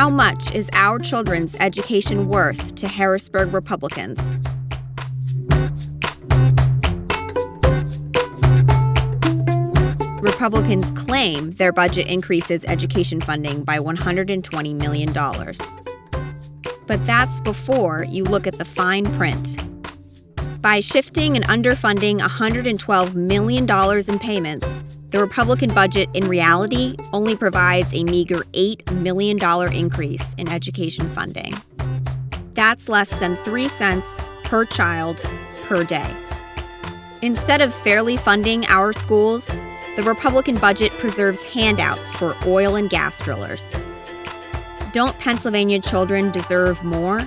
How much is our children's education worth to Harrisburg Republicans? Republicans claim their budget increases education funding by $120 million. But that's before you look at the fine print. By shifting and underfunding $112 million in payments, the Republican budget in reality only provides a meager $8 million increase in education funding. That's less than 3 cents per child per day. Instead of fairly funding our schools, the Republican budget preserves handouts for oil and gas drillers. Don't Pennsylvania children deserve more?